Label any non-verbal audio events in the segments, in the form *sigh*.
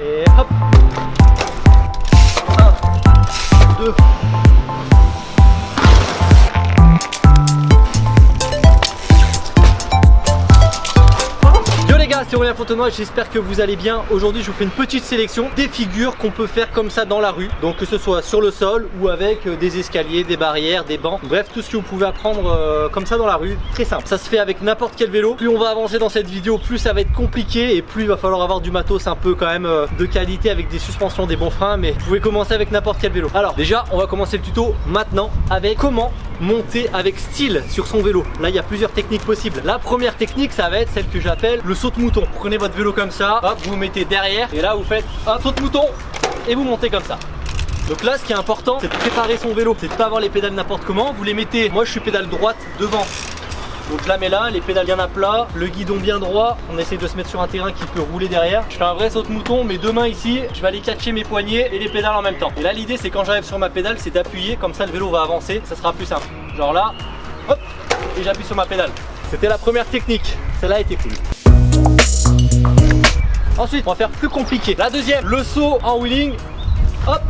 Et hop 1, 2, Yo c'est Aurélien Fontenoy, j'espère que vous allez bien. Aujourd'hui, je vous fais une petite sélection des figures qu'on peut faire comme ça dans la rue. Donc que ce soit sur le sol ou avec euh, des escaliers, des barrières, des bancs. Bref, tout ce que vous pouvez apprendre euh, comme ça dans la rue. Très simple. Ça se fait avec n'importe quel vélo. Plus on va avancer dans cette vidéo, plus ça va être compliqué et plus il va falloir avoir du matos un peu quand même euh, de qualité avec des suspensions, des bons freins. Mais vous pouvez commencer avec n'importe quel vélo. Alors déjà, on va commencer le tuto maintenant avec comment monter avec style sur son vélo. Là, il y a plusieurs techniques possibles. La première technique, ça va être celle que j'appelle le saut de mouton. Prenez votre vélo comme ça, hop, vous vous mettez derrière et là, vous faites un saut de mouton et vous montez comme ça. Donc là, ce qui est important, c'est de préparer son vélo. C'est de pas avoir les pédales n'importe comment. Vous les mettez, moi je suis pédale droite devant. Donc je la mets là, les pédales bien à plat, le guidon bien droit. On essaie de se mettre sur un terrain qui peut rouler derrière. Je fais un vrai saut de mouton, mes deux mains ici, je vais aller catcher mes poignets et les pédales en même temps. Et là, l'idée, c'est quand j'arrive sur ma pédale, c'est d'appuyer, comme ça le vélo va avancer, ça sera plus simple. Genre là, hop, et j'appuie sur ma pédale. C'était la première technique, celle-là était cool. Ensuite, on va faire plus compliqué. La deuxième, le saut en wheeling. Hop.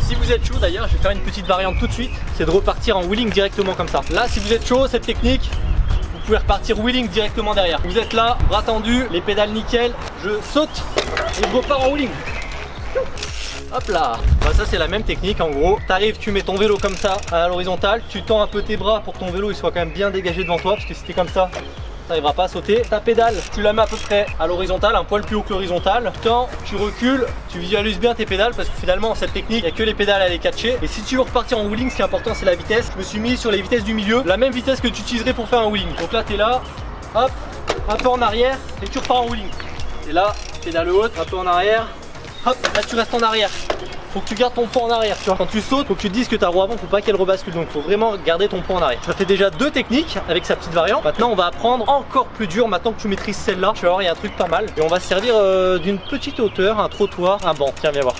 Si vous êtes chaud d'ailleurs, je vais faire une petite variante tout de suite. C'est de repartir en wheeling directement comme ça. Là, si vous êtes chaud, cette technique, vous pouvez repartir wheeling directement derrière. Vous êtes là, bras tendus, les pédales nickel. Je saute et je repars en wheeling. Hop là bah Ça c'est la même technique en gros T'arrives, tu mets ton vélo comme ça à l'horizontale Tu tends un peu tes bras pour que ton vélo il soit quand même bien dégagé devant toi Parce que si t'es comme ça t'arriveras pas à sauter. Ta pédale, tu la mets à peu près à l'horizontale, un poil plus haut que l'horizontale. Tends, tu recules, tu visualises bien tes pédales parce que finalement cette technique, il n'y a que les pédales à les catcher. Et si tu veux repartir en wheeling, ce qui est important c'est la vitesse. Je me suis mis sur les vitesses du milieu, la même vitesse que tu utiliserais pour faire un wheeling. Donc là tu es là, hop, un peu en arrière et tu repars en wheeling. Et là, pédale haute, un peu en arrière, hop, là tu restes en arrière faut que tu gardes ton poids en arrière tu vois. Quand tu sautes, faut que tu te dises que ta roue avant, faut pas qu'elle rebascule. Donc faut vraiment garder ton poids en arrière. Ça fait déjà deux techniques avec sa petite variante. Maintenant on va apprendre encore plus dur. Maintenant que tu maîtrises celle-là, tu vas voir, il y a un truc pas mal. Et on va se servir euh, d'une petite hauteur, un trottoir, un banc. Tiens, viens voir.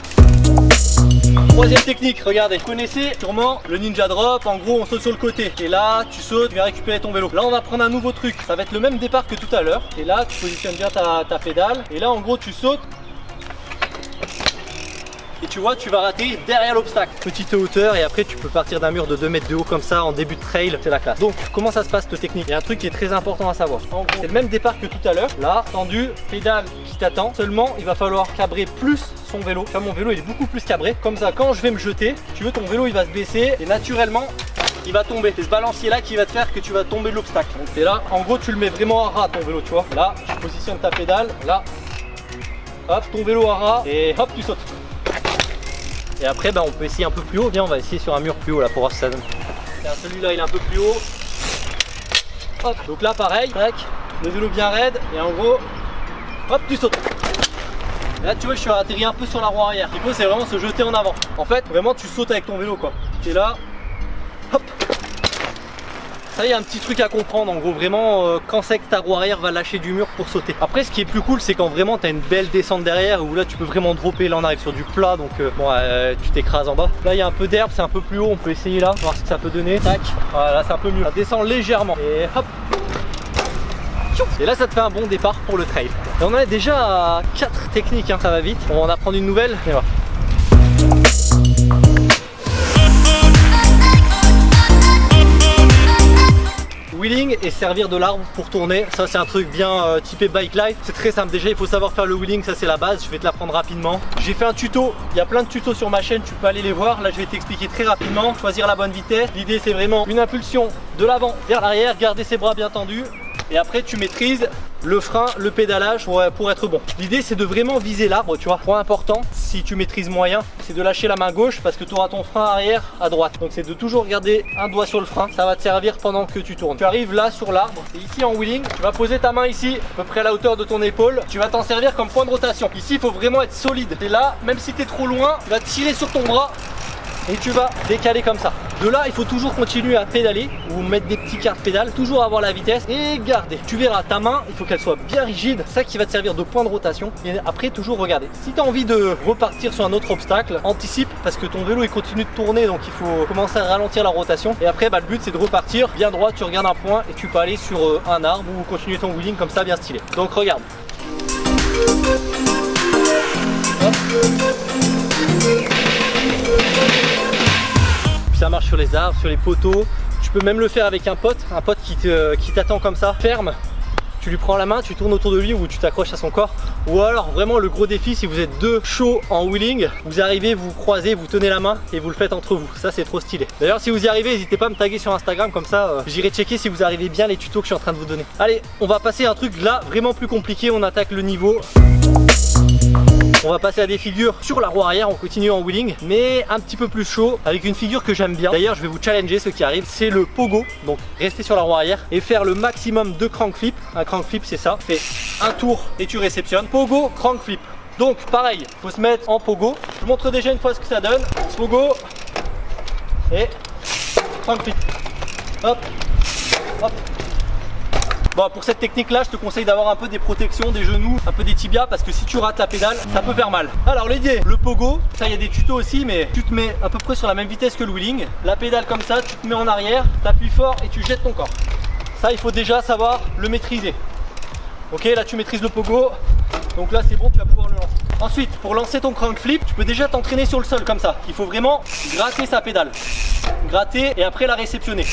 Troisième technique, regardez, vous connaissez sûrement le ninja drop, en gros on saute sur le côté et là tu sautes, tu vas récupérer ton vélo. Là on va prendre un nouveau truc, ça va être le même départ que tout à l'heure et là tu positionnes bien ta, ta pédale et là en gros tu sautes et tu vois tu vas rater derrière l'obstacle. Petite hauteur et après tu peux partir d'un mur de 2 mètres de haut comme ça en début de trail. C'est la classe. Donc comment ça se passe cette technique? Il y a un truc qui est très important à savoir. C'est le même départ que tout à l'heure. Là tendu pédale qui t'attend. Seulement il va falloir cabrer plus son vélo. Mon vélo il est beaucoup plus cabré. Comme ça quand je vais me jeter tu veux ton vélo il va se baisser et naturellement il va tomber. C'est ce balancier là qui va te faire que tu vas tomber de l'obstacle. Donc c'est là, en gros tu le mets vraiment à ras ton vélo, tu vois. Là, tu positionnes ta pédale, là, hop, ton vélo à ras et hop, tu sautes. Et après bah, on peut essayer un peu plus haut, viens on va essayer sur un mur plus haut là pour voir si ça donne. Celui-là il est un peu plus haut. Hop, donc là pareil, tac, le vélo bien raide et en gros, hop tu sautes. là tu vois je suis atterri un peu sur la roue arrière. Il faut c'est vraiment se jeter en avant. En fait vraiment tu sautes avec ton vélo quoi. Tu es là, hop, ça y a un petit truc à comprendre en gros vraiment euh, quand c'est que ta roue arrière va lâcher du mur pour sauter. Après ce qui est plus cool c'est quand vraiment tu as une belle descente derrière où là tu peux vraiment dropper là on arrive sur du plat donc euh, bon euh, tu t'écrases en bas. Là il y a un peu d'herbe c'est un peu plus haut on peut essayer là voir ce que ça peut donner. Tac. Voilà c'est un peu mieux. Ça descend légèrement. Et hop. Et là ça te fait un bon départ pour le trail. Et on en est déjà à 4 techniques hein, ça va vite. On va en apprendre une nouvelle. Et et servir de l'arbre pour tourner. Ça c'est un truc bien euh, typé bike life. C'est très simple. Déjà il faut savoir faire le wheeling. Ça c'est la base. Je vais te l'apprendre rapidement. J'ai fait un tuto. Il y a plein de tutos sur ma chaîne. Tu peux aller les voir. Là je vais t'expliquer très rapidement. Choisir la bonne vitesse. L'idée c'est vraiment une impulsion de l'avant vers l'arrière. Garder ses bras bien tendus. Et après tu maîtrises le frein, le pédalage pour, pour être bon. L'idée c'est de vraiment viser l'arbre, tu vois. Point important, si tu maîtrises moyen, c'est de lâcher la main gauche parce que tu auras ton frein arrière à droite. Donc c'est de toujours garder un doigt sur le frein, ça va te servir pendant que tu tournes. Tu arrives là sur l'arbre, et ici en wheeling, tu vas poser ta main ici, à peu près à la hauteur de ton épaule. Tu vas t'en servir comme point de rotation. Ici il faut vraiment être solide. Et là, même si tu trop loin, tu vas tirer sur ton bras et tu vas décaler comme ça. De là, il faut toujours continuer à pédaler ou mettre des petits cartes de pédale, toujours avoir la vitesse et garder. Tu verras, ta main, il faut qu'elle soit bien rigide, ça qui va te servir de point de rotation. Et après, toujours regarder. Si tu as envie de repartir sur un autre obstacle, anticipe parce que ton vélo, il continue de tourner, donc il faut commencer à ralentir la rotation. Et après, bah, le but, c'est de repartir bien droit, tu regardes un point et tu peux aller sur euh, un arbre ou continuer ton wheeling comme ça, bien stylé. Donc regarde sur les arbres, sur les poteaux. Tu peux même le faire avec un pote, un pote qui t'attend comme ça, ferme tu lui prends la main, tu tournes autour de lui ou tu t'accroches à son corps. Ou alors vraiment le gros défi si vous êtes deux chauds en wheeling, vous arrivez, vous croisez, vous tenez la main et vous le faites entre vous. Ça c'est trop stylé. D'ailleurs si vous y arrivez, n'hésitez pas à me taguer sur Instagram comme ça euh, j'irai checker si vous arrivez bien les tutos que je suis en train de vous donner. Allez, on va passer à un truc là vraiment plus compliqué, on attaque le niveau. On va passer à des figures sur la roue arrière, on continue en wheeling, mais un petit peu plus chaud, avec une figure que j'aime bien. D'ailleurs, je vais vous challenger ce qui arrive, c'est le pogo. Donc, rester sur la roue arrière et faire le maximum de crank flip. Un crank flip, c'est ça. Fais un tour et tu réceptionnes. Pogo, crank flip. Donc, pareil, faut se mettre en pogo. Je vous montre déjà une fois ce que ça donne. Pogo et crank flip. Hop, hop, Bon, pour cette technique là, je te conseille d'avoir un peu des protections des genoux, un peu des tibias parce que si tu rates la pédale, ça peut faire mal. Alors l'idée, le pogo, ça il y a des tutos aussi, mais tu te mets à peu près sur la même vitesse que le wheeling. La pédale comme ça, tu te mets en arrière, tu appuies fort et tu jettes ton corps. Ça, il faut déjà savoir le maîtriser. Ok, là tu maîtrises le pogo, donc là c'est bon, tu vas pouvoir le lancer. Ensuite, pour lancer ton crank flip, tu peux déjà t'entraîner sur le sol comme ça. Il faut vraiment gratter sa pédale. Gratter et après la réceptionner.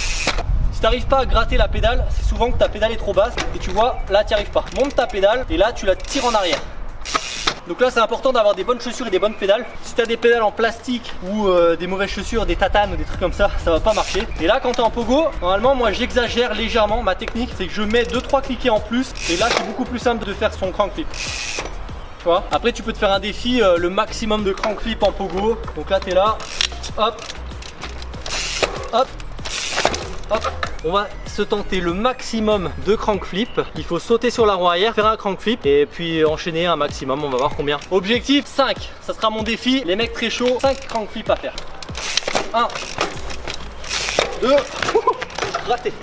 Si tu n'arrives pas à gratter la pédale, c'est souvent que ta pédale est trop basse et tu vois, là tu n'y arrives pas. Monte ta pédale et là tu la tires en arrière. Donc là c'est important d'avoir des bonnes chaussures et des bonnes pédales. Si tu as des pédales en plastique ou euh, des mauvaises chaussures, des tatanes ou des trucs comme ça, ça va pas marcher. Et là quand tu es en pogo, normalement moi j'exagère légèrement ma technique. C'est que je mets 2-3 cliquets en plus Et là c'est beaucoup plus simple de faire son crank flip. Tu vois? Après tu peux te faire un défi, euh, le maximum de crank flip en pogo. Donc là tu es là, hop Hop, on va se tenter le maximum de crank flip. Il faut sauter sur la roue arrière, faire un crank flip et puis enchaîner un maximum. On va voir combien. Objectif 5, ça sera mon défi. Les mecs très chauds, 5 crank flip à faire. 1, 2, raté.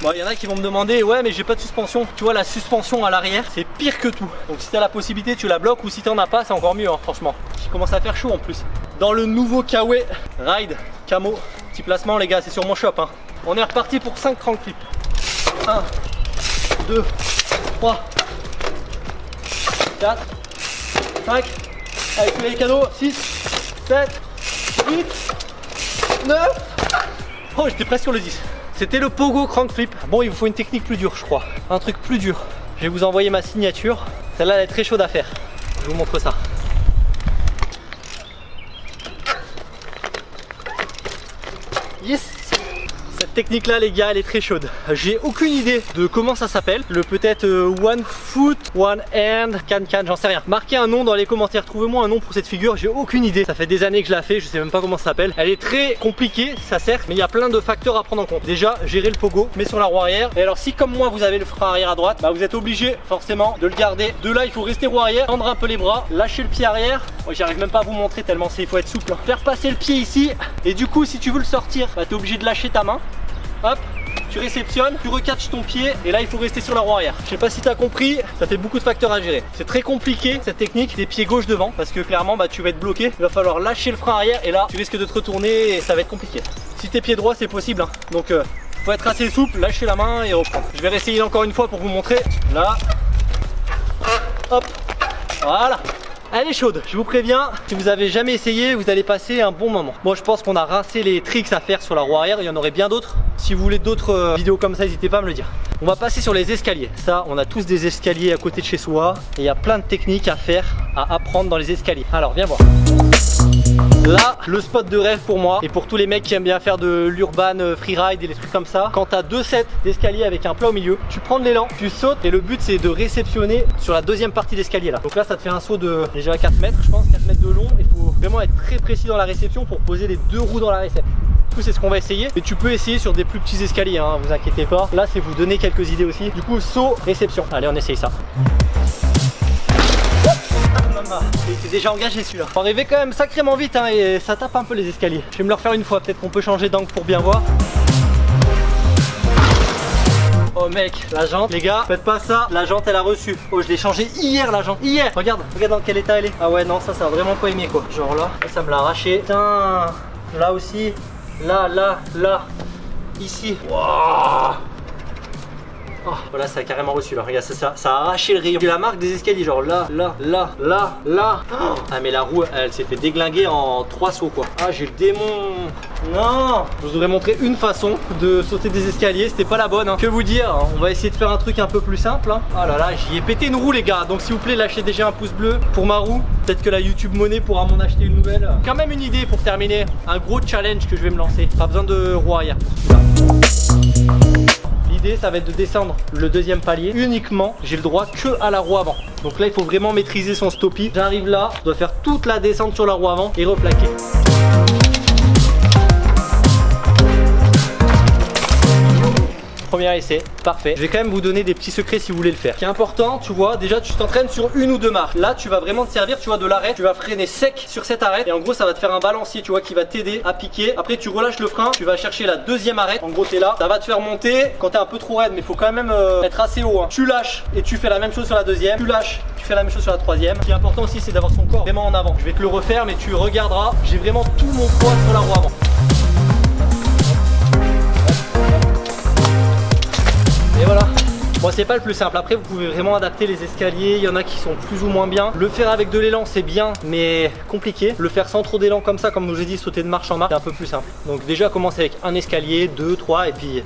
Bon, il y en a qui vont me demander, ouais, mais j'ai pas de suspension. Tu vois, la suspension à l'arrière, c'est pire que tout. Donc, si tu as la possibilité, tu la bloques ou si tu as pas, c'est encore mieux, hein, franchement. Il commence à faire chaud en plus. Dans le nouveau Kawe Ride Camo, petit placement, les gars, c'est sur mon shop. Hein. On est reparti pour 5 crank clips. 1, 2, 3, 4, 5, avec les cadeaux, 6, 7, 8, 9. Oh, j'étais presque sur le 10. C'était le pogo crank flip. Bon, il vous faut une technique plus dure, je crois. Un truc plus dur. Je vais vous envoyer ma signature. Celle-là, elle est très chaude à faire. Je vous montre ça. Technique là les gars elle est très chaude. J'ai aucune idée de comment ça s'appelle. Le peut-être euh, One Foot, One Hand, Can Can, j'en sais rien. Marquez un nom dans les commentaires, trouvez-moi un nom pour cette figure. J'ai aucune idée, ça fait des années que je la fais, je sais même pas comment ça s'appelle. Elle est très compliquée, ça sert, mais il y a plein de facteurs à prendre en compte. Déjà, gérer le pogo, mais sur la roue arrière. Et alors si comme moi vous avez le frein arrière à droite Bah vous êtes obligé forcément de le garder De là. Il faut rester roue arrière, tendre un peu les bras Lâcher le pied arrière, moi j'arrive même pas à vous montrer tellement c'est, il faut être souple hein. Faire passer le pied ici. Et du coup si tu veux le sortir, bah t'es obligé de lâcher ta main hop, tu réceptionnes, tu recatches ton pied et là il faut rester sur la roue arrière. Je sais pas si tu as compris, ça fait beaucoup de facteurs à gérer. C'est très compliqué cette technique des pieds gauche devant parce que clairement bah, tu vas être bloqué. Il va falloir lâcher le frein arrière et là tu risques de te retourner et ça va être compliqué. Si t'es pieds droit c'est possible hein. donc euh, faut être assez souple, lâcher la main et reprendre. Je vais réessayer encore une fois pour vous montrer. Là, hop, voilà. Elle est chaude, je vous préviens, si vous avez jamais essayé, vous allez passer un bon moment. Moi je pense qu'on a rincé les tricks à faire sur la roue arrière, il y en aurait bien d'autres. Si vous voulez d'autres euh, vidéos comme ça, n'hésitez pas à me le dire. On va passer sur les escaliers. Ça, on a tous des escaliers à côté de chez soi. Et il y a plein de techniques à faire, à apprendre dans les escaliers. Alors viens voir. Là, le spot de rêve pour moi et pour tous les mecs qui aiment bien faire de l'urban euh, freeride et des trucs comme ça. Quand tu as deux sets d'escalier avec un plat au milieu, tu prends de l'élan, tu sautes et le but c'est de réceptionner sur la deuxième partie d'escalier là. Donc là, ça te fait un saut de déjà 4 mètres, je pense, 4 mètres de long. Il faut vraiment être très précis dans la réception pour poser les deux roues dans la réception. Du coup, c'est ce qu'on va essayer. Et tu peux essayer sur des plus petits escaliers, hein, vous inquiétez pas. Là, c'est vous donner quelques idées aussi. Du coup, saut, réception. Allez, on essaye ça. Était déjà engagé celui-là. Faut arriver quand même sacrément vite hein, et ça tape un peu les escaliers. Je vais me le refaire une fois, peut-être qu'on peut changer d'angle pour bien voir. Mec, la jante, les gars, faites pas ça, la jante elle a reçu. Oh je l'ai changé hier la jante, hier Regarde, regarde dans quel état elle est. Ah ouais non ça ça a vraiment pas aimé quoi. Genre là, ça me l'a arraché. Putain, là aussi, là, là, là, ici. Wow. Oh, voilà, ça a carrément reçu là. Regarde, ça, ça, a arraché le rayon. Tu la marque des escaliers, genre là, là, là, là, là. Ah, mais la roue, elle s'est fait déglinguer en trois sauts quoi. Ah, j'ai le démon. Non Je vous aurais montré une façon de sauter des escaliers, c'était pas la bonne. Hein. Que vous dire On va essayer de faire un truc un peu plus simple. Hein. Oh là là, j'y ai pété une roue les gars. Donc s'il vous plaît, lâchez déjà un pouce bleu pour ma roue. Peut-être que la YouTube Monnaie pourra m'en acheter une nouvelle. Quand même une idée pour terminer. Un gros challenge que je vais me lancer. Pas besoin de roue arrière L'idée ça va être de descendre le deuxième palier uniquement j'ai le droit que à la roue avant. Donc là il faut vraiment maîtriser son stoppie j'arrive là je dois faire toute la descente sur la roue avant et replaquer Premier essai, parfait. Je vais quand même vous donner des petits secrets si vous voulez le faire. Ce qui est important, tu vois, déjà tu t'entraînes sur une ou deux marches. Là, tu vas vraiment te servir, tu vois, de l'arrêt. Tu vas freiner sec sur cette arête. Et en gros, ça va te faire un balancier, tu vois, qui va t'aider à piquer. Après, tu relâches le frein, tu vas chercher la deuxième arête. En gros, t'es là. Ça va te faire monter quand t'es un peu trop raide, mais il faut quand même euh, être assez haut. Hein. Tu lâches et tu fais la même chose sur la deuxième. Tu lâches, tu fais la même chose sur la troisième. Ce qui est important aussi, c'est d'avoir son corps vraiment en avant. Je vais te le refaire, mais tu regarderas. J'ai vraiment tout mon poids sur la roue avant. Et voilà Bon c'est pas le plus simple, après vous pouvez vraiment adapter les escaliers, il y en a qui sont plus ou moins bien. Le faire avec de l'élan c'est bien mais compliqué. Le faire sans trop d'élan comme ça, comme je vous dit, sauter de marche en marche, c'est un peu plus simple. Donc déjà commencez avec un escalier, deux, trois et puis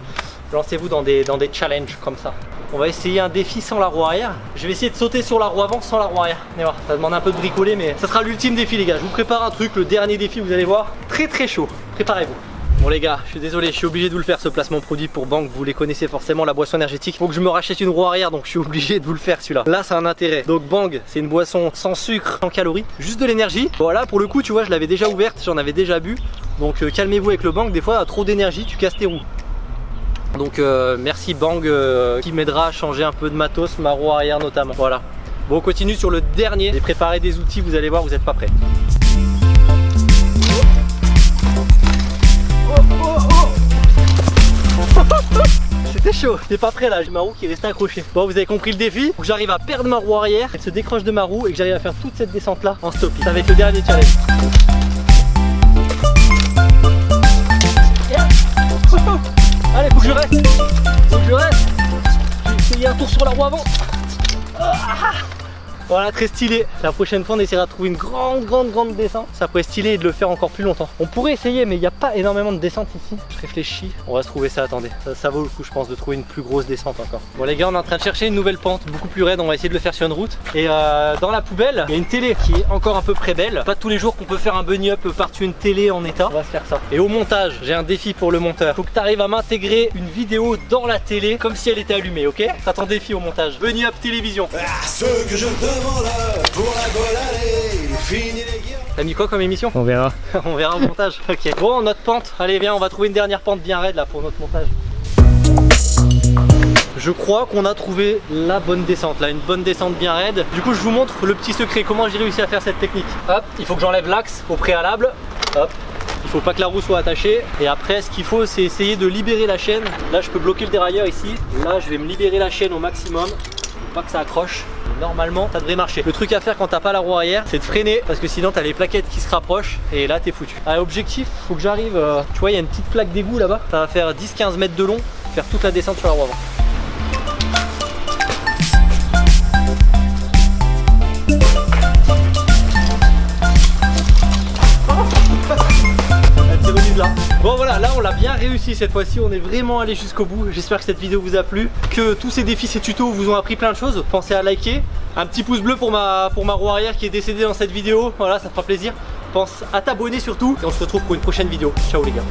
lancez-vous dans des, dans des challenges comme ça. On va essayer un défi sans la roue arrière. Je vais essayer de sauter sur la roue avant sans la roue arrière. Allez voir, ça demande un peu de bricoler mais ça sera l'ultime défi les gars. Je vous prépare un truc, le dernier défi vous allez voir, très très chaud. Préparez-vous. Bon les gars, je suis désolé, je suis obligé de vous le faire ce placement produit pour banque, vous les connaissez forcément, la boisson énergétique. Faut que je me rachète une roue arrière, donc je suis obligé de vous le faire celui-là. Là, a un intérêt. Donc Bang, c'est une boisson sans sucre, sans calories, juste de l'énergie. Voilà, pour le coup, tu vois, je l'avais déjà ouverte, j'en avais déjà bu. Donc euh, calmez-vous avec le Bang, des fois, trop d'énergie, tu casses tes roues. Donc euh, merci Bang euh, qui m'aidera à changer un peu de matos, ma roue arrière notamment. Voilà. Bon, on continue sur le dernier. J'ai préparé des outils, vous allez voir, vous n'êtes pas prêts. C'était chaud, pas prêt là, j'ai ma roue qui est restée accrochée. Bon, vous avez compris le défi, faut que j'arrive à perdre ma roue arrière, elle se décroche de ma roue et que j'arrive à faire toute cette descente là en stop. Ça va être le dernier challenge. Allez, faut que je reste, faut que je reste. J'ai essayé un tour sur la roue avant. Ah. Voilà, très stylé. La prochaine fois, on essaiera de trouver une grande, grande, grande descente. Ça pourrait être stylé et de le faire encore plus longtemps. On pourrait essayer, mais il n'y a pas énormément de descente ici. Je réfléchis. On va se trouver ça, attendez. Ça, vaut le coup, je pense, de trouver une plus grosse descente encore. Bon, les gars, on est en train de chercher une nouvelle pente, beaucoup plus raide. On va essayer de le faire sur une route. Et euh, dans la poubelle, il y a une télé qui est encore un peu près belle. Pas tous les jours qu'on peut faire un bunny up par-dessus une télé en état. On va se faire ça. Et au montage, j'ai un défi pour le monteur. Faut que tu arrives à m'intégrer une vidéo dans la télé comme si elle était allumée, ok? Ça ton défi au montage. Bunny up télévision. Ah, ce que je T'as mis quoi comme émission On verra. *laughs* on verra au montage. *laughs* Ok. Bon, notre pente. Allez, viens, on va trouver une dernière pente bien raide là pour notre montage. Je crois qu'on a trouvé la bonne descente, là, une bonne descente bien raide. Du coup, je vous montre le petit secret, comment j'ai réussi à faire cette technique. Hop, il faut que j'enlève l'axe au préalable. Hop, il faut pas que la roue soit attachée. Et après, ce qu'il faut, c'est essayer de libérer la chaîne. Là, je peux bloquer le dérailleur ici. Là, je vais me libérer la chaîne au maximum pas que ça accroche. Normalement, ça devrait marcher. Le truc à faire quand t'as pas la roue arrière, c'est de freiner parce que sinon t'as les plaquettes qui se rapprochent et là t'es foutu. Allez, objectif, faut que j'arrive. Euh, tu vois, il y a une petite plaque d'égout là-bas. Ça va faire 10-15 mètres de long, faire toute la descente sur la roue avant. Cette fois-ci, on est vraiment allé jusqu'au bout. J'espère que cette vidéo vous a plu, que tous ces défis, ces tutos vous ont appris plein de choses. Pensez à liker, un petit pouce bleu pour ma, pour ma roue arrière qui est décédée dans cette vidéo, voilà ça fera plaisir. Pense à t'abonner surtout et on se retrouve pour une prochaine vidéo. Ciao les gars